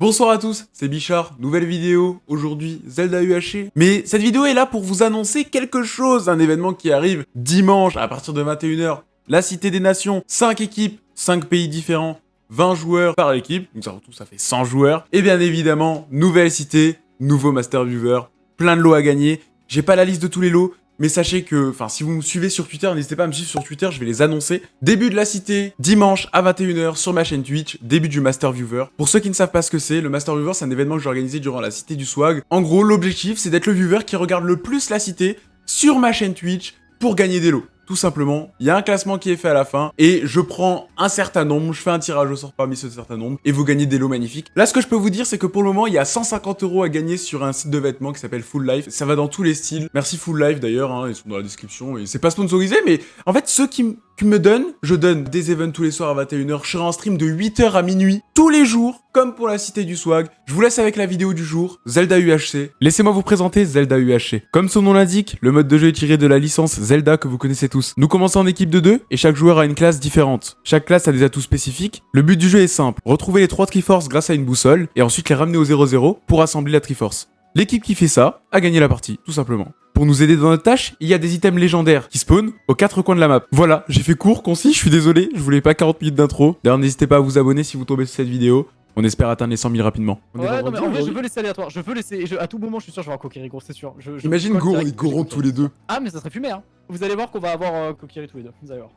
Bonsoir à tous, c'est Bichard, nouvelle vidéo, aujourd'hui Zelda UHC. Mais cette vidéo est là pour vous annoncer quelque chose, un événement qui arrive dimanche à partir de 21h. La Cité des Nations, 5 équipes, 5 pays différents, 20 joueurs par équipe, donc ça ça fait 100 joueurs. Et bien évidemment, nouvelle cité, nouveau Master Viewer, plein de lots à gagner. J'ai pas la liste de tous les lots, mais sachez que, enfin, si vous me suivez sur Twitter, n'hésitez pas à me suivre sur Twitter, je vais les annoncer. Début de la cité, dimanche à 21h sur ma chaîne Twitch, début du Master Viewer. Pour ceux qui ne savent pas ce que c'est, le Master Viewer, c'est un événement que j'ai organisé durant la cité du swag. En gros, l'objectif, c'est d'être le viewer qui regarde le plus la cité sur ma chaîne Twitch pour gagner des lots tout simplement, il y a un classement qui est fait à la fin, et je prends un certain nombre, je fais un tirage au sort parmi ce certain nombre, et vous gagnez des lots magnifiques. Là, ce que je peux vous dire, c'est que pour le moment, il y a 150 euros à gagner sur un site de vêtements qui s'appelle Full Life. Ça va dans tous les styles. Merci Full Life d'ailleurs, hein, ils sont dans la description, et c'est pas sponsorisé, mais en fait, ceux qui, me donnent, je donne des events tous les soirs à 21h, je serai en stream de 8h à minuit, tous les jours, comme pour la Cité du Swag. Je vous laisse avec la vidéo du jour, Zelda UHC. Laissez-moi vous présenter Zelda UHC. Comme son nom l'indique, le mode de jeu est tiré de la licence Zelda que vous connaissez tous. Nous commençons en équipe de deux, et chaque joueur a une classe différente. Chaque classe a des atouts spécifiques. Le but du jeu est simple, retrouver les trois Triforce grâce à une boussole, et ensuite les ramener au 0-0 pour assembler la Triforce. L'équipe qui fait ça a gagné la partie, tout simplement. Pour nous aider dans notre tâche, il y a des items légendaires qui spawnent aux quatre coins de la map. Voilà, j'ai fait court, concis, je suis désolé, je voulais pas 40 minutes d'intro. D'ailleurs, n'hésitez pas à vous abonner si vous tombez sur cette vidéo. On espère atteindre les 100 000 rapidement. ouais, non, mais en vrai, je veux laisser aléatoire. Je veux laisser. à tout moment, je suis sûr, je vais avoir Kokiri, gros, c'est sûr. Imagine Go, on est Goron tous les deux. Ah, mais ça serait fumé, hein. Vous allez voir qu'on va avoir euh, Kokiri tous les deux. Vous allez voir.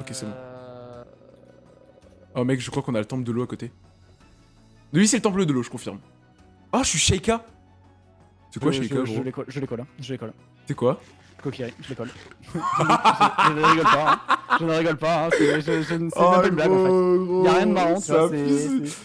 Ok, c'est bon. Euh, oh, mec, je crois qu'on a le temple de l'eau à côté. Lui, c'est le temple de l'eau, je confirme. Oh, je suis Sheikah c'est quoi chez Je, je l'école, je l'école, hein. je l'école. C'est quoi Kokiri, je l'école. je, je, ne rigole pas, hein. Je ne rigole pas, hein. C'est une, oh, même blague en fait. Y'a rien de marrant, tu vois.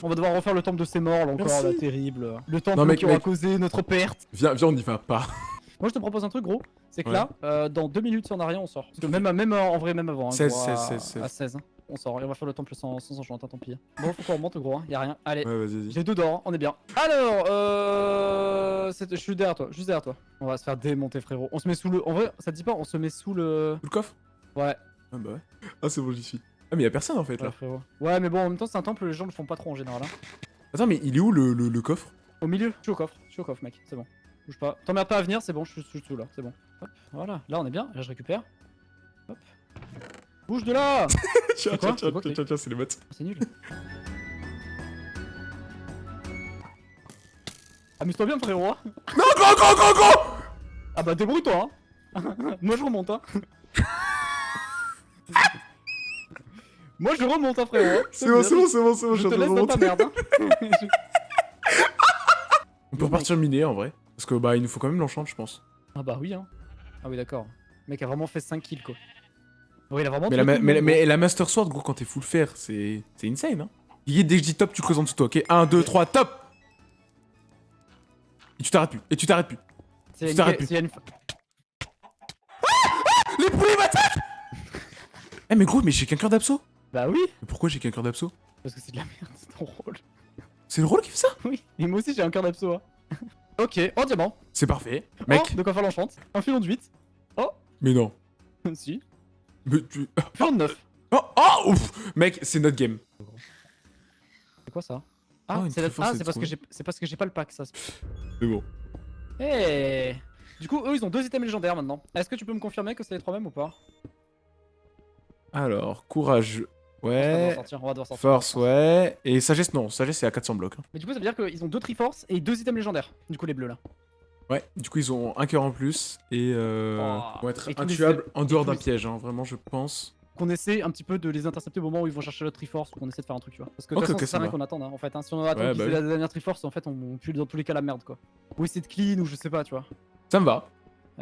On va devoir refaire le temple de ses morts là encore, là, terrible. Le temple non, qui aura causé notre perte. Viens, viens, on y va pas. Moi je te propose un truc gros, c'est que là, euh, dans 2 minutes si on a rien on sort. Parce que même, même en vrai, même avant, hein, 16, 16, 16, 16. À 16 on sort et on va faire le temple sans, sans enchantement, tant pis. Bon, faut qu'on remonte gros, hein. y'a rien. Allez, ouais, j'ai deux d'or, hein. on est bien. Alors, euh... je suis derrière toi, juste derrière toi. On va se faire démonter frérot. On se met sous le... En vrai, ça te dit pas, on se met sous le... Sous le coffre? Ouais. Ah bah ouais. Ah c'est bon, j'y suis. Ah mais y'a personne en fait là. Ouais, ouais mais bon, en même temps c'est un temple, les gens le font pas trop en général. Hein. Attends, mais il est où le, le, coffre? Au milieu, je suis au coffre, je suis au coffre mec, c'est bon. Bouge pas. T'emmerdes pas à venir, c'est bon, je suis tout là, c'est bon. Hop, voilà, là on est bien, là je récupère. Hop. Bouge de là Tiens, tiens, tiens, tiens, tiens, c'est les bots. C'est nul. Amuse-toi bien, frérot. Hein. Non, go, go, go, go Ah bah débrouille-toi, hein. Moi je remonte, hein. Moi je remonte, hein, frérot. C'est bon, c'est bon, c'est bon, c'est bon, je te laisse dans ta merde, hein. On peut repartir miner en vrai. Parce que bah il nous faut quand même l'enchant, je pense. Ah bah oui, hein. Ah oui, d'accord. Le mec a vraiment fait 5 kills, quoi. Oui, il a vraiment mais, la, mais, mais, la Master Sword, gros, quand t'es full fer, c'est insane, hein. dès que je dis top, tu creuses en dessous de toi, ok? 1, 2, 3, top Et tu t'arrêtes plus, et tu t'arrêtes plus. Tu t'arrêtes plus. Une... Ah, ah Les poules m'attaquent Eh mais gros, mais j'ai qu'un cœur d'abso Bah oui Mais pourquoi j'ai qu'un cœur d'abso Parce que c'est de la merde, c'est ton rôle. C'est le rôle qui fait ça? Oui, et moi aussi j'ai un cœur d'abso. Hein. ok, en diamant. C'est parfait. Mec. Oh, de quoi faire l'enchante. Un filon de 8. Oh Mais non. si. Mais tu... 29 Oh, oh ouf Mec, c'est notre game. C'est quoi ça? Ah, oh, c'est ah, parce, que c'est parce que j'ai pas le pack, ça. C'est bon. Eh Du coup, eux, ils ont deux items légendaires maintenant. Est-ce que tu peux me confirmer que c'est les trois mêmes ou pas? Alors, courage... Ouais. On va devoir sortir. Force, ouais. Et sagesse, non. Sagesse, c'est à 400 blocs. Hein. Mais du coup, ça veut dire qu'ils ont deux Triforce et deux items légendaires. Du coup, les bleus là. Ouais, du coup ils ont un cœur en plus et euh, oh. vont être intuables en dehors d'un piège, hein, vraiment je pense. Qu'on essaie un petit peu de les intercepter au moment où ils vont chercher la Triforce ou qu'on essaie de faire un truc, tu vois. Parce que de toute c'est rien qu'on attend, hein, en fait. Hein. Si on attend qu'ils bah la dernière Triforce, en fait on pue dans tous les cas la merde, quoi. Ou essayer de clean ou je sais pas, tu vois. Ça me va.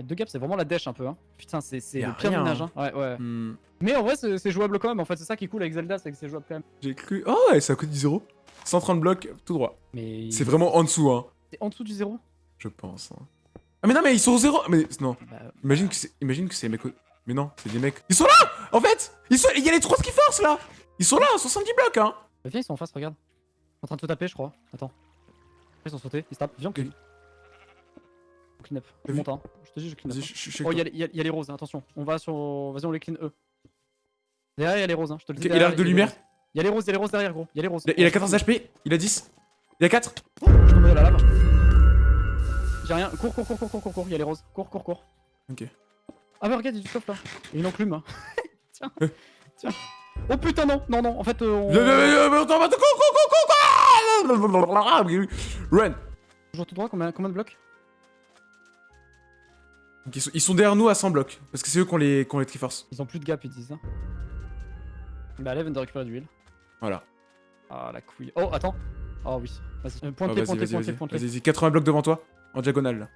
Deux gaps, c'est vraiment la dèche un peu, hein. Putain, c'est le pire ménage, hein. Ouais, ouais. Hmm. Mais en vrai, c'est jouable quand même, en fait, c'est ça qui est cool avec Zelda, c'est que c'est jouable quand même. J'ai cru. Oh, ouais, ça coûte du 0. 130 blocs, tout droit. Mais. C'est vraiment en dessous, hein. C'est en dessous du 0 Je pense, hein. Ah mais non mais ils sont au zéro Mais non. Bah, imagine que c'est imagine que c'est mecs. Mais non, c'est des mecs. Ils sont là En fait Ils sont. Il y a les trois qui forcent là Ils sont là, 70 blocs hein bah, Viens, ils sont en face, regarde. En train de te taper, je crois. Attends. Ils sont sautés, ils se tapent. Viens, on clean. On clean up. Je monte, hein. Je te dis, je clean up. Oh, il y, a les roses, attention. On va sur. Vas-y, on les clean eux. Derrière, il y a les roses, hein. Je te le dis. Il a de lumière Il y a les roses, il y a les roses derrière, gros. Il y a les roses. Il a 14 HP, il a 10. Il a 4 Oh, je tombé dans la lave. J'ai rien. Cours, cours, cours, cours, cours, cours, cours. Il y a les roses. Cours, cours, cours. Ok. Ah, bah regarde, il y a du stuff là. Il y a une enclume. Tiens. Euh. Tiens. Oh putain, non, non, non. En fait, euh, on. Run Toujours tout droit, combien, combien de blocs Donc, ils, sont, ils sont derrière nous à 100 blocs. Parce que c'est eux qui ont les, qui ont les Triforce. Ils ont plus de gap, ils disent ça. Bah, allez, viens de récupérer de l'huile. Voilà. Ah, la couille. Oh, attends. Oh, oui. Vas-y. Euh, Ah, vas-y, point de clé, vas-y, point de clé, vas-y. point de clé. Vas-y, vas-y. 80 blocs devant toi. En diagonale là.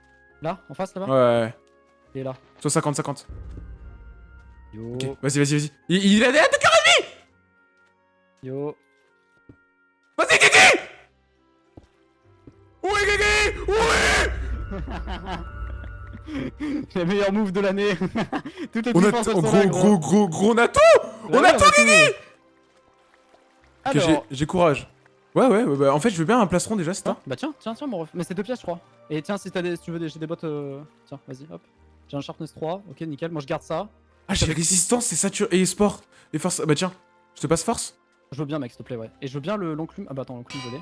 Là, en face, là-bas Ouais, ouais. Et là. Soit 50, 50. Yo. Ok. Vas-y, vas-y, vas-y. Il, il a des de cœur Yo. Vas-y, Guigui Ouais, Guigui Ouais Les meilleurs moves de l'année. Toutes les On a défenses, t- elles sont gros, gros, gros, gros, on a tout On a tout, tout. Ok, j'ai courage. Ouais, ouais, ouais, bah, en fait, je veux bien un plastron déjà, c'est Ah, toi bah tiens, tiens, tiens, mon ref. Mais c'est deux pièces, je crois. Et tiens, si, des, si tu veux des, j'ai des bottes. euh, Tiens, vas-y, hop. J'ai un sharpness 3. Ok, nickel. Moi, je garde ça. Ah, j'ai résistance, c'est saturé. Et sport. Et force. Bah, tiens, je te passe force? Je veux bien, mec, s'il te plaît, ouais. Et je veux bien le l'enclume. Ah bah attends, l'enclume, je l'ai.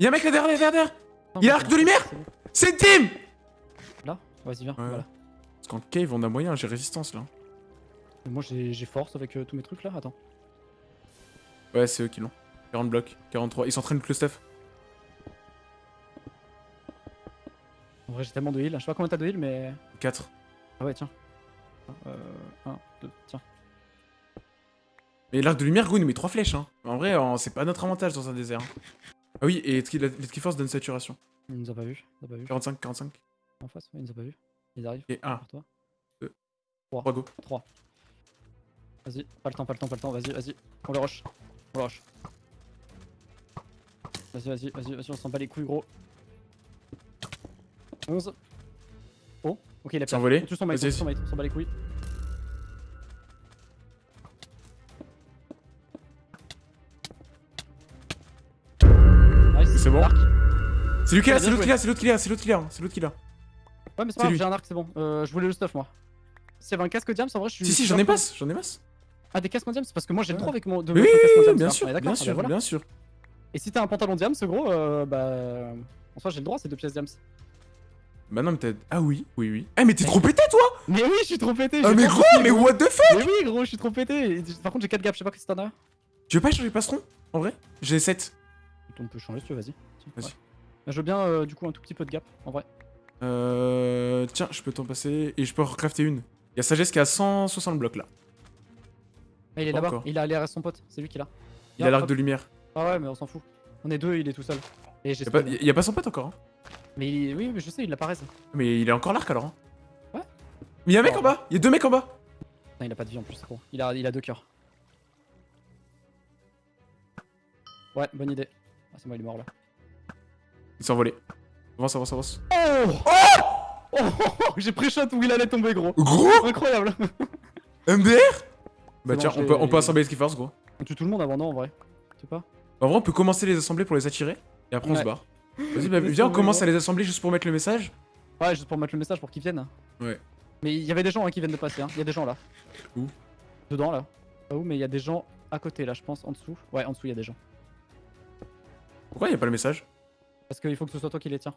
Y'a un mec là derrière, derrière, Il a c'est de lumière c'est team Là? Vas-y, viens. Voilà. Parce qu'en cave, on a moyen, j'ai résistance là. Moi, j'ai j'ai force avec euh, tous mes trucs là. Attends. Ouais, c'est eux qui l'ont. 40 blocs, 43. Ils s'entraînent avec le stuff. En vrai, j'ai tellement de heal. Je sais pas combien t'as de heal, mais. 4. Ah ouais, tiens. Euh. 1, 2, tiens. Mais l'arc de lumière, gros, il nous met 3 flèches. Hein. En vrai, c'est pas notre avantage dans un désert. hein. Ah oui, et les Triforce donnent saturation. Il nous a pas vu. Il nous a pas vu. 45, 45. En face, ouais, il nous a pas vu. Ils arrivent. Et 1, Vers toi. 3 go. 3. Vas-y, pas le temps, pas le temps, pas le temps. Vas-y, vas-y. On le rush. On le rush. Vas-y, vas-y, vas-y, vas-y, on s'en bat les couilles, gros. 11. Oh, ok, il a C'est envolé. Tout son mate, tout son mate, on s'en bat les couilles. Nice. C'est bon. Arc. C'est lui qui l'a, c'est l'autre qui l'a, c'est l'autre qui l'a, c'est l'autre qui l'a, c'est l'autre qui l'a. Ouais, mais c'est pas grave, j'ai un arc, c'est bon. Euh, je voulais le stuff, moi. S'il y avait un casque diams, en vrai, je suis. Si, si, j'en ai masse, j'en ai masse. Ah, des casques en diams C'est parce que moi j'ai le trop avec mon. De Oui, en bien sûr, bien ah sûr, bien sûr. Et si t'as un pantalon diams, gros, euh, bah. En soi, j'ai le droit, c'est deux pièces diams. Bah non, mais t'as. Ah oui, oui, oui. Ah, mais t'es trop pété, toi? Mais oui, je suis trop pété. Ah, mais gros, mais what the fuck? Mais oui, gros, je suis trop pété. Par contre, j'ai 4 gaps, je sais pas que c'est t'en as. Tu veux pas changer le plastron En vrai? J'ai 7. On peut changer si tu veux, vas-y. Vas-y. ouais. Je veux bien, euh, du coup, un tout petit peu de gap, en vrai. Euh. Tiens, je peux t'en passer. Et je peux en recrafter une. Il y a Sagesse qui a 160 blocs là. Ah, il est là-bas, il a allé à son pote, c'est lui qui l'a. Il a l'arc de lumière. Ah ouais, mais on s'en fout. On est deux, il est tout seul. Et j'ai Y a pas, y a son pote encore. Hein. Mais il oui, mais je sais, il apparaît. ça. Mais il est encore l'arc alors. Hein. Ouais. Mais y'a un mec Oh. en bas. Y'a deux mecs en bas. Putain, il a pas de vie en plus, bon. Il a, il a deux cœurs. Ouais, bonne idée. Ah, c'est moi, il est mort là. Il s'est envolé. Avance, avance, avance. Oh Oh, J'ai pré-shot où il allait tomber, gros. Gros Incroyable. MDR Bah tiens, on peut, on peut assembler les Triforce gros. On tue tout le monde avant, non, en vrai? Tu sais pas? En vrai, on peut commencer les assembler pour les attirer. Et après, on Ouais. se barre. Vas-y, bah, viens, on commence à les assembler juste pour mettre le message. Ouais, juste pour mettre le message pour qu'ils viennent. Ouais. Mais il y avait des gens hein, qui viennent de passer, hein. Il y a des gens là. Où Dedans là. Pas où, mais il y a des gens à côté là, je pense, en dessous. Ouais, en dessous, il y a des gens. Pourquoi y'a pas le message Parce qu'il faut que ce soit toi qui les tiens.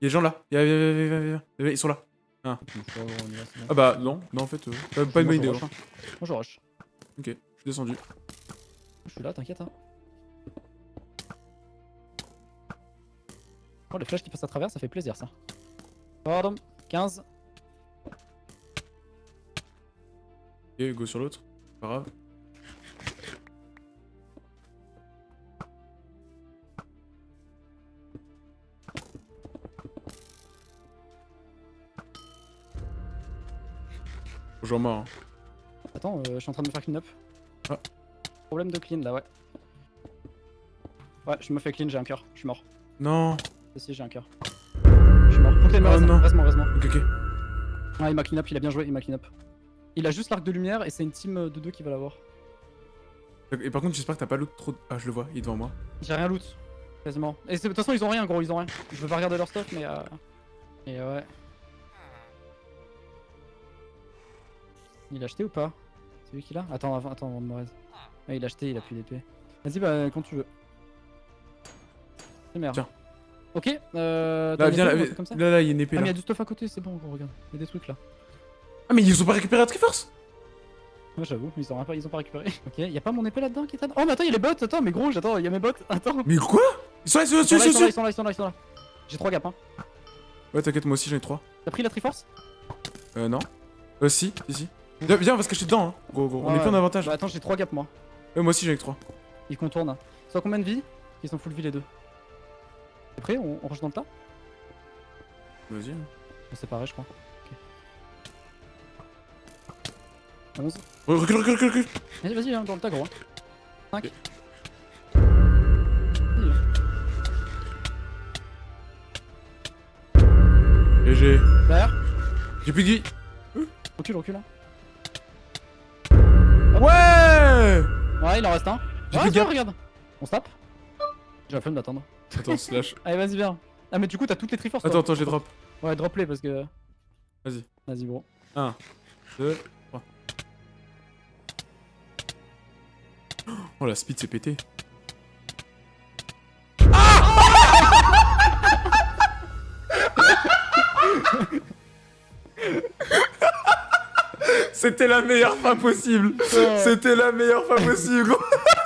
Y'a des gens là. Y'a- Ils sont là. Ah bah non, non en fait, euh, pas, pas une bonne idée. Moi, hein. je rush, hein. Moi, je rush. Ok, descendu. Je suis là, t'inquiète. Hein. Oh, les flèches qui passent à travers, ça fait plaisir ça. Pardon, 15. Ok, go sur l'autre. Pas grave. Bonjour moi. hein. Attends, euh, je suis en train de me faire clean up. Ah. Problème de clean là, ouais. Ouais, je me fais clean, j'ai un cœur. Je suis mort. Non. Si, si, j'ai un cœur. Je suis mort. Faut que Oh reste, non. reste-moi, reste-moi. Ok, ok. Ah, il m'a clean up, il a bien joué, il m'a clean up. Il a juste l'arc de lumière et c'est une team euh, de deux qui va l'avoir. Et par contre, j'espère que t'as pas l'autre trop. Ah, je le vois, il est devant moi. J'ai rien loot. Quasiment. Et de toute façon, ils ont rien, gros, ils ont rien. Je veux pas regarder leur stuff, mais. Euh... Et ouais. Il a acheté ou pas? Lui qui l'a Attends, avant, attends, avant de me raise. Ah, il a acheté, il a plus d'épée. Vas-y, bah, quand tu veux. C'est merde. Tiens. Ok, euh. Là, viens, là, comme ça là, là, il y a une épée Ah, mais il y a du stuff à côté, c'est bon, gros, regarde. Il y a des trucs là. Ah, mais ils ont pas récupéré la Triforce? Ouais, j'avoue, ils ont, pas, ils ont pas récupéré. Ok, y a pas mon épée là-dedans qui est Oh, mais attends, y a les bots, attends, mais gros, j'attends, y a mes bots, attends. Mais quoi? Ils sont là, ils sont là, Ils sont là, ils sont là, ils sont là, ils sont. J'ai 3 gaps, hein. Ouais, t'inquiète, moi aussi j'en ai 3. T'as pris la Triforce? Euh, non. Euh, si, si, si. Viens, viens, on va se cacher dedans, hein. Gros. on est plus en avantage. Bah, attends, j'ai 3 gaps moi. Ouais, moi aussi j'en ai que 3. Ils contournent. Ils sont à combien de vie Ils sont full vie les deux. T'es prêt on, on rush dans le tas Vas-y. hein. On s'est pareil, je crois. Ok. 11. Re- Recule, recule, recule, recule. Vas-y, vas-y, hein, dans le tas, gros. 5. GG. Derrière. J'ai plus de vie. Recule, recule. hein. Ouais Ouais, il en reste un. J'ai Ouais, regarde. On se tape. J'ai la flemme d'attendre. Attends, slash. Allez, vas-y, viens. Ah, mais du coup, t'as toutes les triforces. toi. Attends, attends, j'ai drop. Ouais, drop les parce que. Vas-y. Vas-y, gros. 1, 2, 3. Oh la speed s'est pété. C'était la meilleure fin possible. C'était la meilleure fin possible.